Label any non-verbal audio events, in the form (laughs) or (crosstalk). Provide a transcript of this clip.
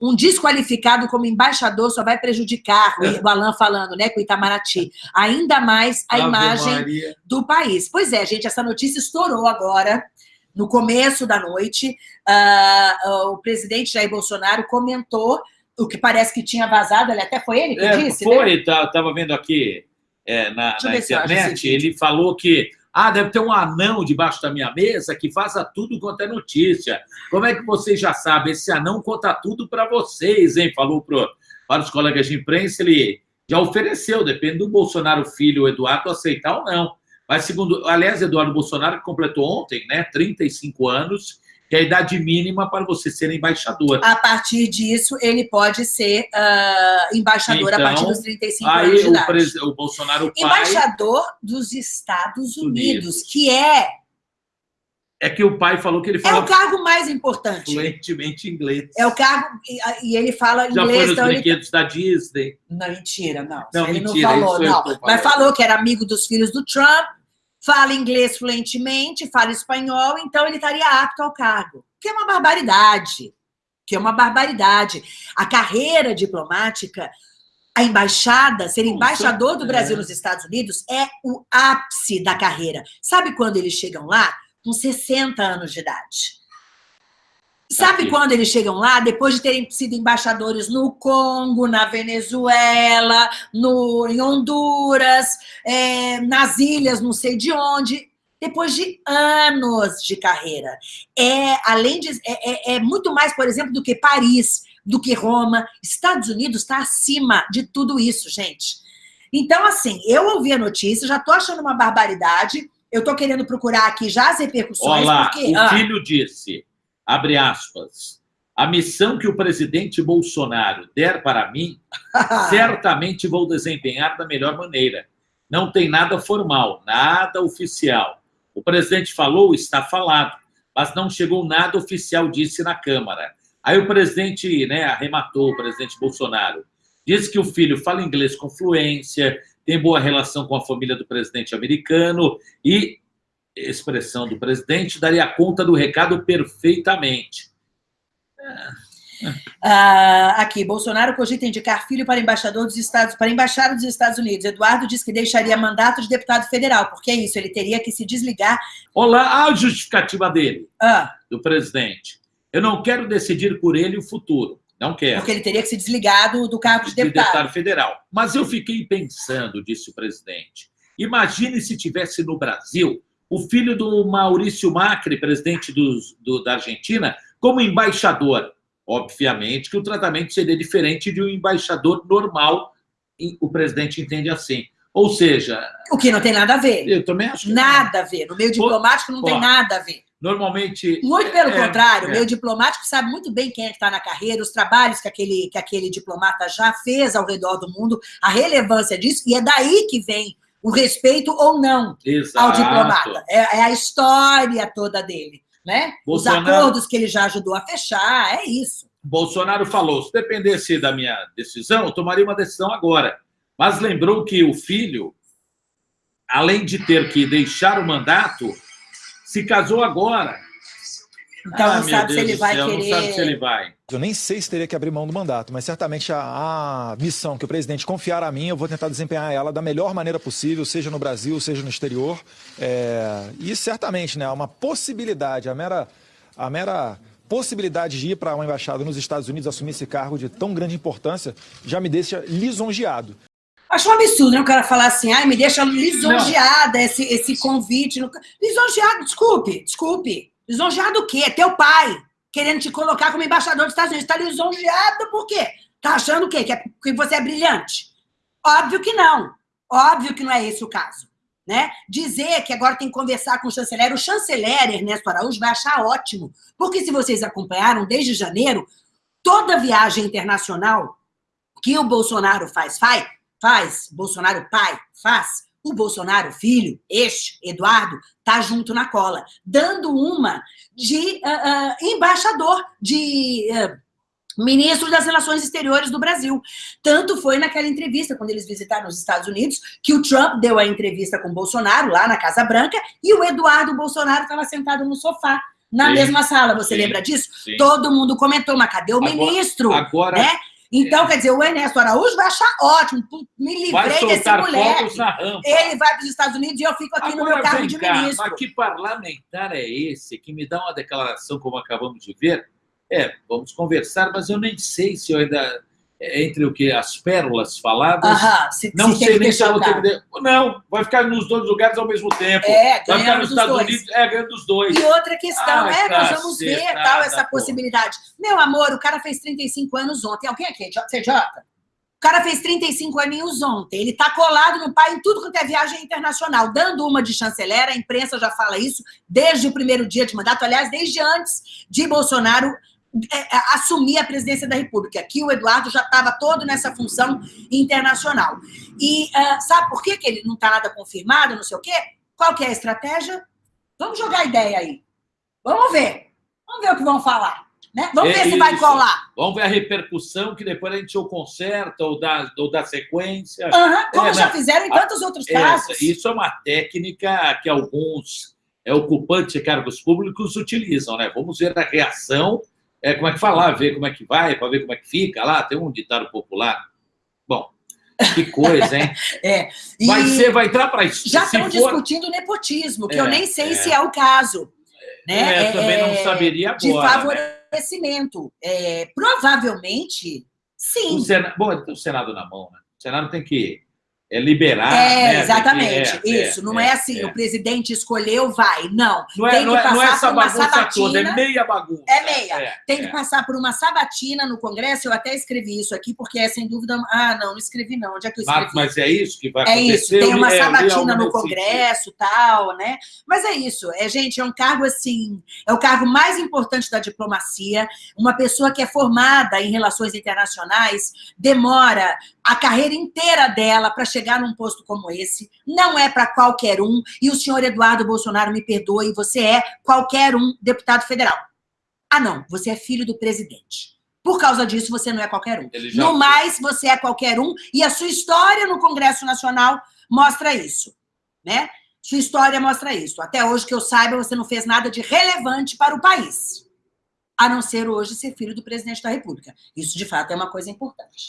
um desqualificado como embaixador só vai prejudicar, o Alan falando, né, com o Itamaraty, ainda mais a Ave imagem Maria. do país. Pois é, gente, essa notícia estourou agora, no começo da noite. Ah, o presidente Jair Bolsonaro comentou o que parece que tinha vazado, ele até foi ele que É, disse, né? foi, tá, vendo aqui é, na, na internet, ele falou que ah, deve ter um anão debaixo da minha mesa que faça tudo quanto é notícia. Como é que vocês já sabem? Esse anão conta tudo para vocês, hein? Falou pro, para os colegas de imprensa, ele já ofereceu, depende do Bolsonaro filho, Eduardo, aceitar ou não. Mas segundo, aliás, Eduardo Bolsonaro completou ontem, né, 35 anos, que é a idade mínima para você ser embaixador. A partir disso, ele pode ser ah, embaixador a Então, partir dos 35 anos Aí o, pres- o Bolsonaro pai Embaixador dos Estados Unidos, Unidos. que é, é que o pai falou que ele é fala o cargo mais importante. fluentemente inglês. É o cargo, e, ele fala Já foi inglês, nos então ele brinquedos da Disney. Não, mentira, não. Não, ele mentira, não falou, não. Mas falou que era amigo dos filhos do Trump, fala inglês fluentemente, fala espanhol, então ele estaria apto ao cargo. Que é uma barbaridade. Que é uma barbaridade. A carreira diplomática, a embaixada, ser embaixador do Brasil nos Estados Unidos é o ápice da carreira. Sabe quando eles chegam lá? Com 60 anos de idade. Sabe Aqui. quando eles chegam lá? Depois de terem sido embaixadores no Congo, na Venezuela, no, em Honduras, é, nas ilhas, não sei de onde. Depois de anos de carreira. É, além de. É, é- é muito mais, por exemplo, do que Paris, do que Roma. Estados Unidos está acima de tudo isso, gente. Então, assim, eu ouvi a notícia, já tô achando uma barbaridade. Eu tô querendo procurar aqui já as repercussões, Olha lá, porque. o Ah, filho disse, abre aspas, a missão que o presidente Bolsonaro der para mim, (laughs) certamente vou desempenhar da melhor maneira. Não tem nada formal, nada oficial. O presidente falou, está falado, mas não chegou nada oficial, disse na Câmara. Aí o presidente né, arrematou, o presidente Bolsonaro. Disse que o filho fala inglês com fluência, tem boa relação com a família do presidente americano e, expressão do presidente, daria conta do recado perfeitamente. Ah, aqui, Bolsonaro cogita indicar filho para embaixador dos Estados, para embaixada dos Estados Unidos. Eduardo diz que deixaria mandato de deputado federal, porque é isso, ele teria que se desligar. Olá, a justificativa dele, Ah, do presidente. Eu não quero decidir por ele o futuro. Não quero. porque ele teria que se desligar do, do cargo de de deputado. deputado federal. Mas eu fiquei pensando, disse o presidente. Imagine se tivesse no Brasil o filho do Maurício Macri, presidente dos- do- da Argentina, como embaixador. Obviamente que o tratamento seria diferente de um embaixador normal, o presidente entende assim. Ou seja, O que não tem nada a ver. eu também acho que Nada a ver. No meio diplomático não tem Ó, nada a ver. normalmente. Muito pelo é, contrário, o é. meio diplomático sabe muito bem quem é que está na carreira, os trabalhos que aquele, que aquele diplomata já fez ao redor do mundo, a relevância disso, e é daí que vem o respeito ou não ao Exato. diplomata. É, é a história toda dele, né? Os Bolsonaro- acordos que ele já ajudou a fechar, é isso. Bolsonaro falou: se dependesse da minha decisão, eu tomaria uma decisão agora. Mas lembrou que o filho, além de ter que deixar o mandato, se casou agora. Então Ah, não sabe se Deus ele do vai céu, querer. Não sabe se ele vai. Eu nem sei se teria que abrir mão do mandato, mas certamente a, a missão que o presidente confiar a mim, eu vou tentar desempenhar ela da melhor maneira possível, seja no Brasil, seja no exterior. É, e certamente, né, uma possibilidade, a mera, a mera possibilidade de ir para uma embaixada nos Estados Unidos assumir esse cargo de tão grande importância já me deixa lisonjeado. Acho um absurdo, né? O cara falar assim, ai, me deixa lisonjeada esse, esse convite. no- Lisonjeado, desculpe, desculpe. Lisonjeado o quê? É teu pai querendo te colocar como embaixador dos Estados Unidos. Está lisonjeado por quê? Tá achando o quê? Que, é, que você é brilhante? Óbvio que não. Óbvio que não é esse o caso. Né? Dizer que agora tem que conversar com o chanceler, o chanceler Ernesto Araújo vai achar ótimo. Porque se vocês acompanharam desde janeiro, toda viagem internacional que o Bolsonaro faz, faz, faz, Bolsonaro pai faz, o Bolsonaro filho, este, Eduardo, tá junto na cola, dando uma de ah, ah, embaixador, de ah, ministro das Relações Exteriores do Brasil. Tanto foi naquela entrevista, quando eles visitaram os Estados Unidos, que o Trump deu a entrevista com o Bolsonaro, lá na Casa Branca, e o Eduardo Bolsonaro estava sentado no sofá, na Sim, mesma sala. Você sim, lembra disso? sim. Todo mundo comentou, mas cadê o Agora- ministro? Agora né? Então, quer dizer, o Ernesto Araújo vai achar ótimo. Me livrei desse moleque. Ele vai para os Estados Unidos e eu fico aqui no Agora, meu cargo vem de cá, ministro. Mas que parlamentar é esse que me dá uma declaração como acabamos de ver? É, vamos conversar, mas eu nem sei se eu ainda... Entre o que as pérolas faladas... Aham, se, Não se tem sei nem se ter cargo. que... Não, vai ficar nos dois lugares ao mesmo tempo. É, vai ficar nos dos Estados dois. Unidos, é, ganhando dos dois. E outra questão, Ah, é, nós vamos ver cacetada, tal, essa pô. possibilidade. Meu amor, o cara fez 35 anos ontem. Alguém aqui, é J- CJ? O cara fez 35 aninhos ontem. Ele tá colado no pai em tudo quanto é viagem internacional, dando uma de chanceler. A imprensa já fala isso desde o primeiro dia de mandato, aliás, desde antes de Bolsonaro é, é, assumir a presidência da República. Aqui o Eduardo já estava todo nessa função internacional. E ah, sabe por que, que ele não está nada confirmado, não sei o quê? Qual que é a estratégia? Vamos jogar a ideia aí. Vamos ver. Vamos ver o que vão falar. Né? Vamos É ver se vai isso. colar. Vamos ver a repercussão, que depois a gente ou conserta ou dá, ou dá sequência. Aham, como É, já fizeram em tantos outros Essa- casos. isso é uma técnica que alguns é, ocupantes de cargos públicos utilizam, né? Vamos ver a reação, é, como é que falar, ver como é que vai, para ver como é que fica lá. Tem um ditado popular. Bom, que coisa, hein? (laughs) E Vai ser, vai entrar para isso. já estão for- discutindo nepotismo, que É, eu nem sei é. se é o caso. Né? É, eu também não saberia De agora, né? favorecimento. É, provavelmente, sim. O Senado, bom, tem o Senado na mão, né? O Senado tem que é, liberar. É, né? Exatamente. que- é, Isso. não é, assim, é. o presidente escolheu, vai. Não. Não é, tem não que é, não é passar essa por uma bagunça toda, é sabatina. meia bagunça. É meia. É, Tem que é. passar por uma sabatina no Congresso. Eu até escrevi isso aqui, porque é sem dúvida. Ah, não, não escrevi, não. Onde é que eu escrevi? Mas, mas é isso que vai É acontecer. isso, tem uma é, sabatina no Congresso, tal, né? Mas é isso, é gente, é um cargo assim, é o cargo mais importante da diplomacia. Uma pessoa que é formada em relações internacionais demora a carreira inteira dela para chegar num posto como esse. Não é para qualquer um. E o senhor Eduardo Bolsonaro me perdoe, você é qualquer um deputado federal. Ah, não, você é filho do presidente. Por causa disso, você não é qualquer um. Já No mais, você é qualquer um, e a sua história no Congresso Nacional mostra isso, né? Sua história mostra isso. Até hoje, que eu saiba, você não fez nada de relevante para o país, a não ser hoje ser filho do presidente da República. Isso, de fato, é uma coisa importante.